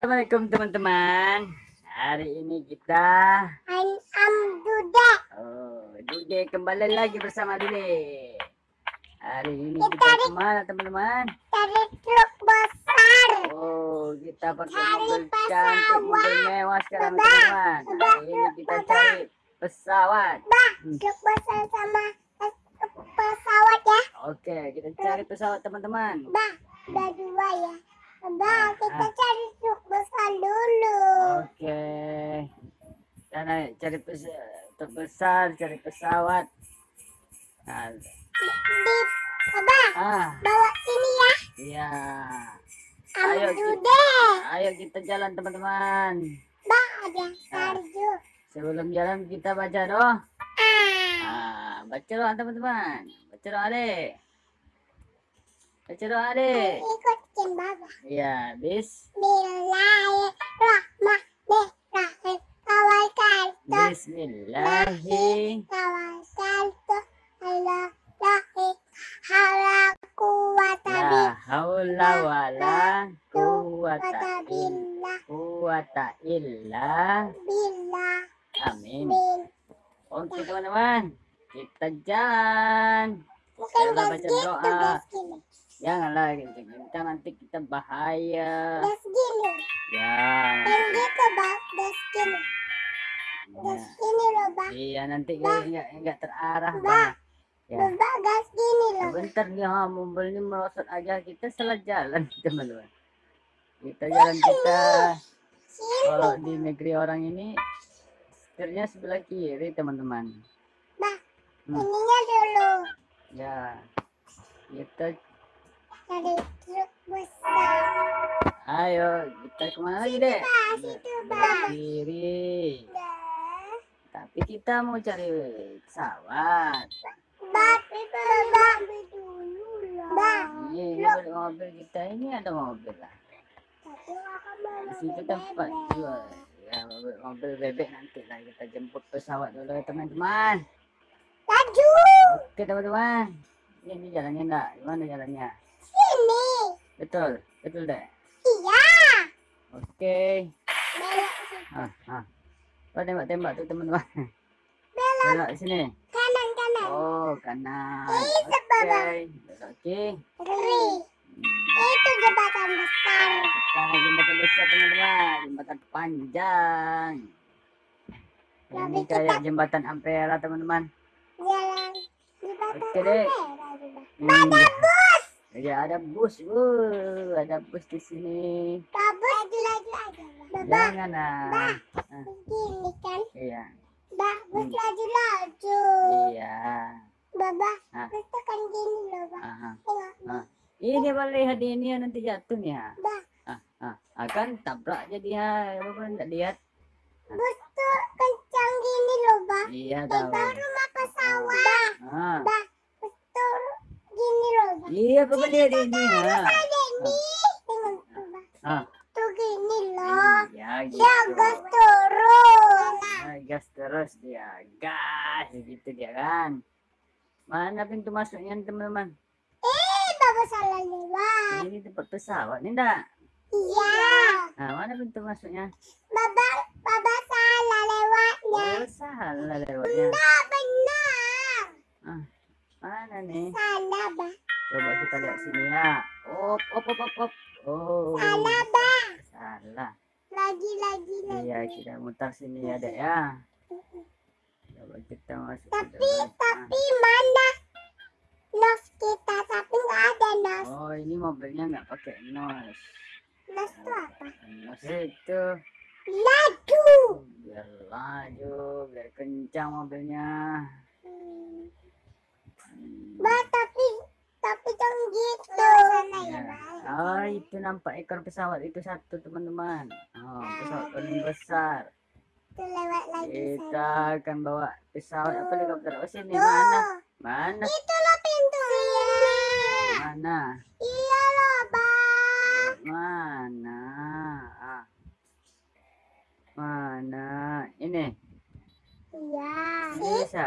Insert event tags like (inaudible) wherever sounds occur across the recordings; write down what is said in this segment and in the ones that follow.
Assalamualaikum teman-teman. Hari ini kita I'm am Dude. oh, Dude kembali lagi bersama Dude. Hari ini Kita kita ke mana teman-teman? Dari truk besar. Oh, kita pakai Cari mobil pesawat. cantik, mobil mewah sekarang teman-teman. Hari ini kita Baba. cari pesawat. Bah, truk besar sama pes- pesawat ya. Oke, kita cari pesawat teman-teman. Bah, udah dua ya. Bah, kita Ah. cari truk besar dulu. Oke. Karena cari pes terbesar, cari pesawat. Nah, Di, Abah, ah, bawa sini ya. iya. Ayo, Ki. Dude. Ayo kita jalan teman-teman. Bah, ada salju. Sebelum jalan kita baca doa. Ah, Ah, baca doa teman-teman. Baca doa deh. Baca doa deh. Ikutin Baba. Iya, bis. Bismillahirrahmanirrahim. Tawakkaltu Bismillahi. tawakkaltu ala lahi hawla quwwata La haula wala quwata quwwata illa billah quwata illa billah amin. Oke teman-teman, kita jalan. Bukan Kita baca doa. Gas gini. Janganlah kita nanti kita bahaya. Gas gini. Ya. Yang gitu, Bang. Gas gini. Gas ya. gini loh, Bang. Iya nanti enggak enggak terarah. Bang. Ya. Bang, gas gini loh. Sebentar nih ha, mobil ini merosot aja kita salah jalan (laughs) teman-teman. Kita jalan kita kalau di negeri orang ini setirnya sebelah kiri teman-teman. Bah, Hmm. ininya dulu. Ya. Kita Dari truk besar. ayo kita ke mana lagi deh? Situ, kiri. Tapi kita mau cari pesawat. Tapi Bang, dulu lah. Ini, balik mobil kita ini ada mobil lah. tapi Di situ tempat jual. Ya mobil, mobil bebek nanti lah kita jemput pesawat dulu ya teman-teman. Laju. Oke teman-teman. Ini, ini jalannya enggak? Gimana jalannya? Betul, betul deh. Iya. Oke. Belok situ. Ah, ah. Tembak-tembak tuh teman-teman. Belok Belok sini. kanan kanan. Oh, kanan. Oke. Oke. Kiri. Itu jembatan besar. Kita jembatan besar teman-teman. Jembatan panjang. Ini kayak kita- jembatan Ampera teman-teman. Jalan jembatan Oke merah juga. Hmm. Bus. Ya ada bus, uh, ada bus di sini. Babus laju aja. Baba, Jangan ah. Ah, begini kan. Iya, Bah, bus Hmm. laju laju. iya. Baba, Ah. bus kan gini loh, Bah. Ah, Tengok. ah. Ini boleh lihat ini ya, nanti jatuh nih ya. Bah, Ah, ah, akan tabrak jadi ya, bapak enggak lihat. bus tuh kencang gini loh, Bah. Iya tahu. baru mau pesawat. Ah, Bah, bus tuh gini loh, iya bapak lihat ini ya. Ada ini. Tengok tuh, Bah. Ah, Tuh gini loh. iya gitu. Dia gas turun. Ah, gas terus dia, gas gitu dia kan. Mana pintu masuknya teman-teman? Eh, Baba salah lewat. Ini tempat pesawat nih enggak? Iya. Nah, mana pintu masuknya? Baba, Baba salah lewatnya. Oh, salah lewatnya. Enggak benar. Ah, mana nih? Salah, Bah. Coba kita lihat sini ya. Op, op, op, op, op. Oh, Salah, Bah. salah. Lagi, lagi, lagi. Iya, kita mutar sini ya, Dek ya. Coba kita masuk Tapi, dalam. tapi mana nos kita? Tapi nggak ada nos. Ah. Oh, ini mobilnya nggak pakai nos. Nos itu apa? Nos itu Laju. biar laju, biar kencang mobilnya. Hmm. Bah, tapi tapi jangan gitu. Sana ya, Ya. Bah. Oh, itu nampak ekor pesawat itu satu teman-teman. Oh, pesawat paling besar. Itu lewat lagi sana. Kita akan bawa pesawat apa helikopter? Oh sini Tuh. mana? Mana? Itu loh pintunya. Mana? Iya loh, Bah. Mana? Ah. Mana? Ini. Iya. Bisa.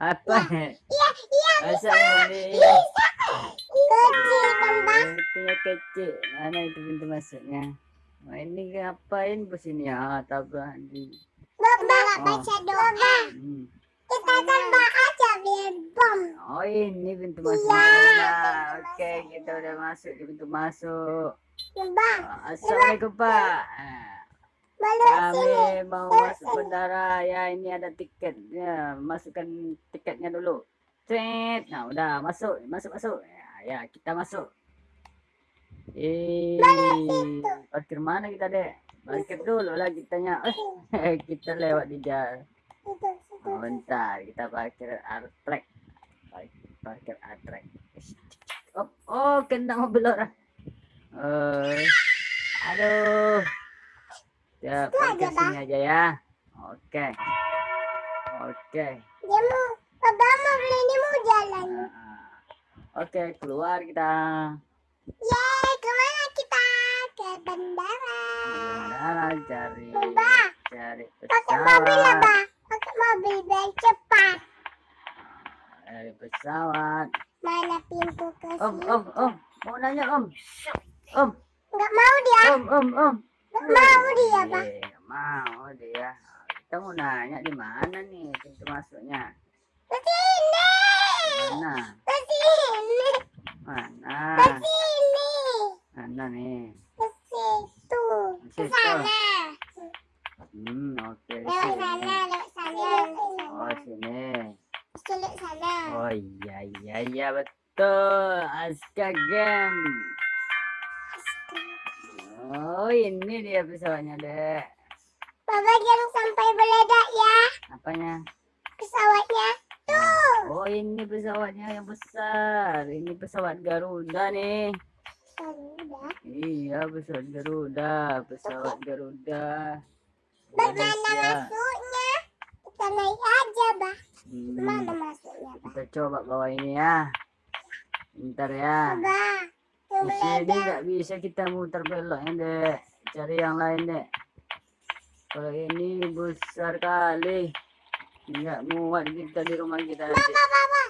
Apa? Iya, iya. Ini? Bisa. Kecil kan, Bah. Pintunya kecil. Mana itu pintu masuknya? Oh ini ngapain bos ini ya tabrak di nggak Oh. baca doa. hmm. Kita tembak aja biar bom. oh ini pintu masuk Iya, Nah, oke kita udah masuk di pintu masuk Coba assalamualaikum pak Ah, balik sini. kami mau masuk bandara ya ini ada tiketnya masukkan tiketnya dulu Cet. nah udah masuk masuk masuk ya, kita masuk. Eh parkir mana kita dek? Parkir dulu lah kitanya. Eh kita lewat di jalan. Oh, bentar kita parkir artrek parkir artrek oh oh kena mobil orang. Eh aduh. Ya parkir sini aja ya. Oke. Oke. Dia mau, Baba mau beli ini mau jalan. Nah, oke keluar kita Yeay, ke mana kita? Ke bandara. Bandara cari Baba, cari pakai mobil ya, pesawat Ba. Pakai mobil biar cepat. cari pesawat Mana pintu ke om sini? om om mau nanya om om Nggak mau dia. om om om Nggak mau dia, Ba. Eh, nggak mau dia kita mau nanya di mana nih pintu masuknya Ke sini. Mana Ke sini. mana Ke sini. mana nih Ke situ. Ke Situ. sana. hmm oke Lewat sini. sana, lewat sana, lewat oh sana. sini Lewat sana. oh iya iya iya betul Aska Game oh ini dia pesawatnya dek jangan sampai meledak ya. apanya Pesawatnya. Tuh. oh ini pesawatnya yang besar ini pesawat Garuda nih Sudah. Iya, pesawat Garuda, pesawat Garuda. Bagaimana masuknya? Kita naik aja, Bah. Hmm, Mana masuknya, Bah? kita coba bawa ini ya. Bentar ya. Di Tunggu sini nggak bisa kita muter beloknya dek. Cari yang lain dek. Kalau ini besar kali. Nggak muat kita di rumah kita nanti. Bah, bah, bah.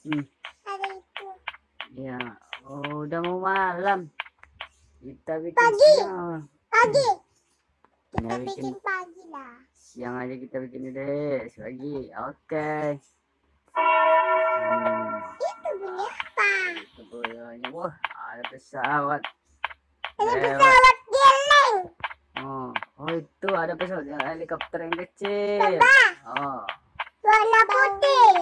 Hmm, Ada itu. ya. Oh, udah mau malam. Kita bikin Pagi. siang. Pagi. Kita Kita bikin bikin pagi lah. siang aja kita bikin ini deh. Pagi. Oke. Hmm. Itu bunyi apa? Itu boyonya. Wah, ada pesawat. Ada pesawat. Oh, oh itu ada pesawat yang helikopter yang kecil. Oh, Warna putih.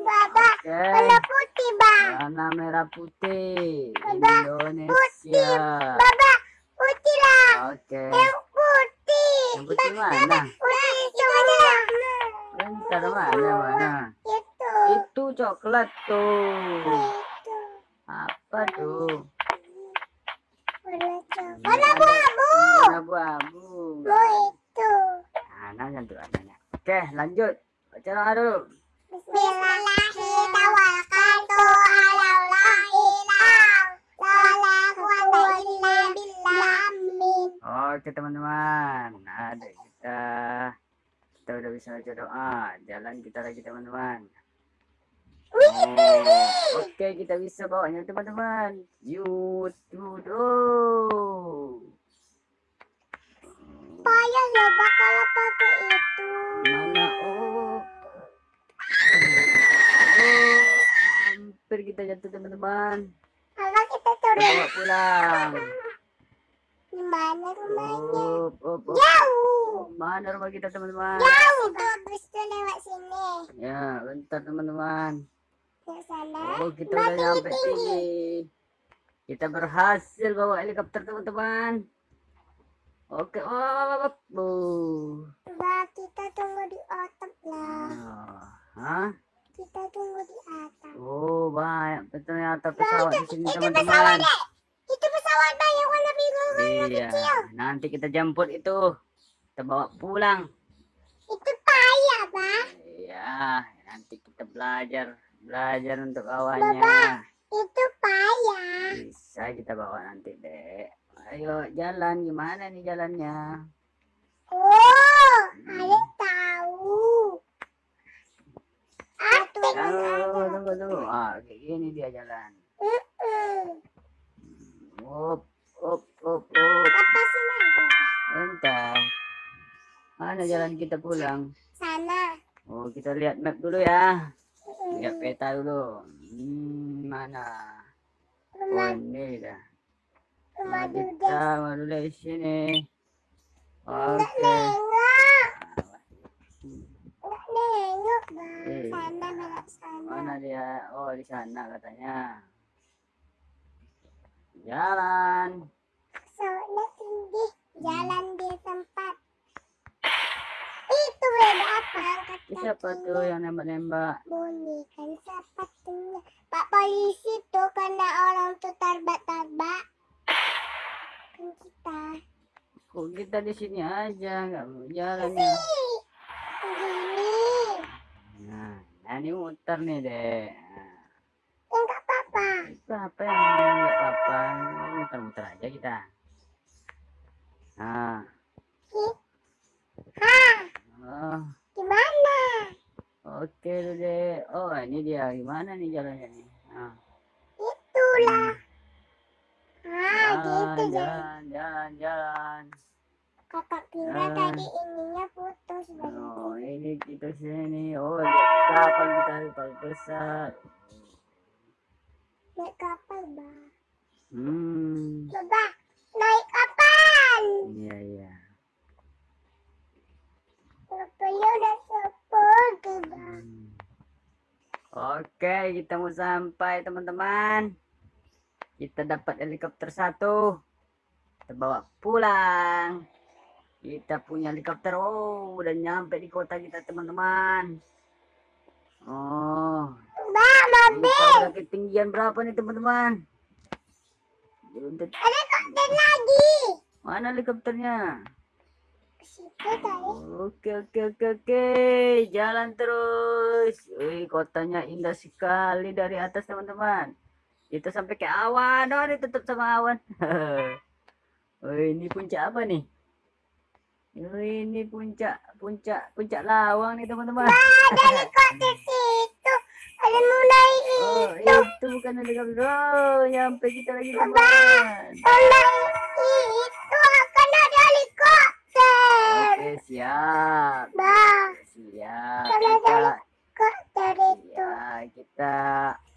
Baba. oke. Warna putih, Bah. Warna merah putih. Baba, Indonesia. Baba. Putih lah. Oke. Yang putih. Yang putih mana? Putih semua. Bentar mana mana? Itu. Itu coklat tuh. Itu. Apa tuh? Warna coklat. Ini Warna ada- abu-abu. Itu. Nah, nanya tuh anaknya. Oke, lanjut. Baca doa dulu. Oke teman-teman, ada kita kita udah bisa baca doa. Jalan kita lagi teman-teman. Oh, Oke kita bisa bawanya teman-teman. YouTube. Pak kalau pakai itu. Mana? Oh. Oh, hampir kita jatuh teman-teman. Kalau kita turun bawa pulang. di mana rumahnya? Up, up, up. Jauh. Mana rumah kita teman-teman? Jauh bus tuh lewat sini. Ya, bentar teman-teman. Oh, kita udah Tinggi, nyampe tinggi. tinggi. Kita berhasil bawa helikopter teman-teman. Oke, oh, oh, Mbak, kita tunggu di atap lah. oh. Hah? Kita tunggu di atap. Oh, banyak ternyata pesawat di sini Itu pesawat teman-teman. deh. Itu pesawat Mbak yang warna biru warna Iya, kecil. nanti kita jemput itu. Kita bawa pulang. Itu payah, Pak. Iya, nanti kita belajar, belajar untuk awalnya. Itu payah. Bisa kita bawa nanti, Dek. Ayo jalan gimana nih jalannya? Oh, ada tahu. Atau Tunggu, tunggu, tunggu. Ah, kayak gini dia jalan. Up, Up, up, up. Lepasin aja. Bentar. Mana jalan kita pulang? Sana. Oh, kita lihat map dulu ya. Lihat peta dulu. Hmm, mana? Oh, ini dah. Nah, kita baru dari sini. Oke. Enggak nengok. Eh. Sana, sana. Mana dia? Oh, di sana katanya. Jalan. Soalnya tinggi. Jalan di tempat. Itu beda apa? Angkat siapa tuh yang nembak-nembak? Bunyi kan sepatunya. Pak polisi tuh kena orang tuh tarbak-tarbak. Kita. Kok kita di sini aja nggak mau jalan ya? Nah, nah ini muter nih deh. Enggak apa-apa. itu apa yang nggak apa-apa? Muter-muter aja kita. Nah. Hah, oh, gimana? oke deh deh. Oh, ini dia. Gimana nih jalannya nih? Nah, Itulah. Ah, gitu jalan, jalan. jalan, jalan, jalan. Kakak kira Ah. tadi ininya putus. Oh, ini kita sini. Oh, kapal kita kapal besar. Naik kapal, Bang. Hmm, Coba naik kapal. iya iya. Kapalnya udah sepuluh, Bang. Hmm. Oke, kita mau sampai teman-teman. Kita dapat helikopter satu. Kita bawa pulang. Kita punya helikopter. Oh, udah nyampe di kota kita teman-teman. Oh, udah ketinggian berapa nih teman-teman? Helikopter lagi. Mana helikopternya? Ke situ tadi. Oke oke oke oke, jalan terus. Wih, kotanya indah sekali dari atas teman-teman. Kita sampai ke awan, oh ditutup sama awan. Wih, (laughs) ini puncak apa nih? Wih, ini puncak puncak puncak lawang nih teman-teman. Ada helikopter situ. Ada mau naik Oh, itu. itu bukan helikopter. Oh, nyampe kita lagi teman. Mau naik itu akan ada helikopter. Oke, siap. Bang, Siap. Kalau ada Kita helikopter itu. ya, kita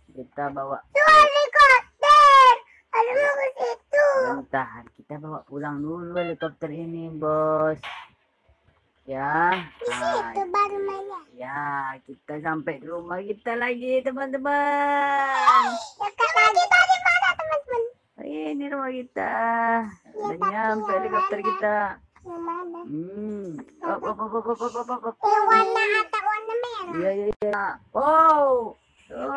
kita bawa Itu Bentar, kita bawa pulang dulu helikopter ini, bos. Ya, nah, ya, kita sampai di rumah kita lagi, teman-teman. Tadi mana teman-teman? Ini rumah kita. Udah nyampe helikopter kita. Hmm. Op, op, op, op, op, op, op, op. Yang warna atap warna merah. Iya, iya, iya. Wow. Oh.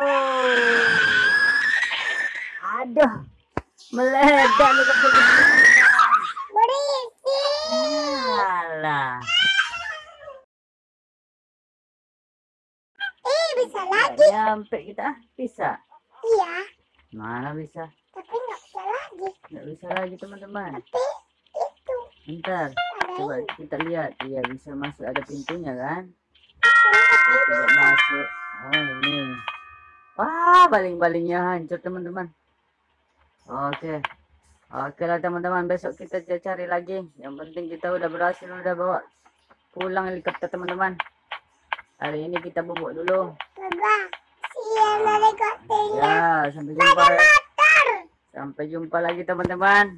(laughs) Aduh. Meledak. Berisi. Alah. Eh bisa lagi. nyampe kita bisa Iya. mana bisa Tapi nggak bisa lagi. nggak bisa lagi teman-teman Tapi itu bentar coba kita lihat iya bisa masuk ada pintunya kan coba masuk oh ini wah baling-balingnya hancur teman-teman oke. Oke lah teman-teman. Besok kita cari lagi. Yang penting kita udah berhasil udah bawa pulang helikopter teman-teman. Hari ini kita bubuk dulu. Siang helikopternya. ya sampai jumpa. Sampai jumpa lagi teman-teman